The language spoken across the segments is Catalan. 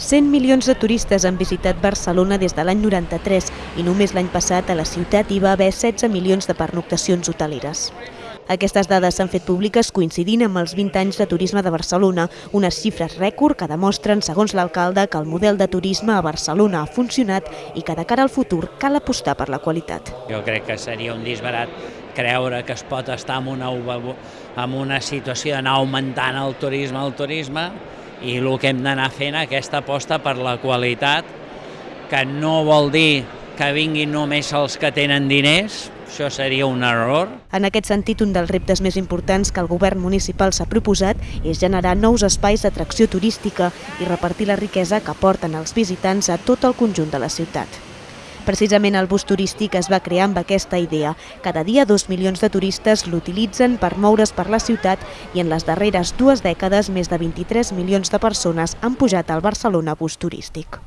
100 milions de turistes han visitat Barcelona des de l'any 93 i només l'any passat a la ciutat hi va haver 16 milions de pernoctacions hoteleres. Aquestes dades s'han fet públiques coincidint amb els 20 anys de turisme de Barcelona, unes xifres rècord que demostren, segons l'alcalde, que el model de turisme a Barcelona ha funcionat i que de cara al futur cal apostar per la qualitat. Jo crec que seria un disbarat creure que es pot estar en una, en una situació d'anar augmentant el turisme, el turisme, i el que hem d'anar fent aquesta aposta per la qualitat, que no vol dir que vinguin només els que tenen diners, això seria un error. En aquest sentit, un dels reptes més importants que el govern municipal s'ha proposat és generar nous espais d'atracció turística i repartir la riquesa que porten els visitants a tot el conjunt de la ciutat. Precisament el bus turístic es va crear amb aquesta idea. Cada dia dos milions de turistes l'utilitzen per moure's per la ciutat i en les darreres dues dècades més de 23 milions de persones han pujat al Barcelona bus turístic.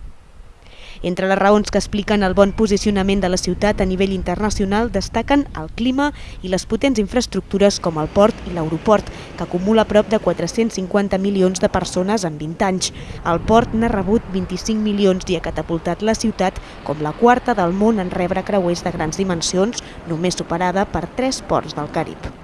Entre les raons que expliquen el bon posicionament de la ciutat a nivell internacional destaquen el clima i les potents infraestructures com el port i l'aeroport, que acumula prop de 450 milions de persones en 20 anys. El port n'ha rebut 25 milions i ha catapultat la ciutat com la quarta del món en rebre creuers de grans dimensions, només superada per tres ports del Carib.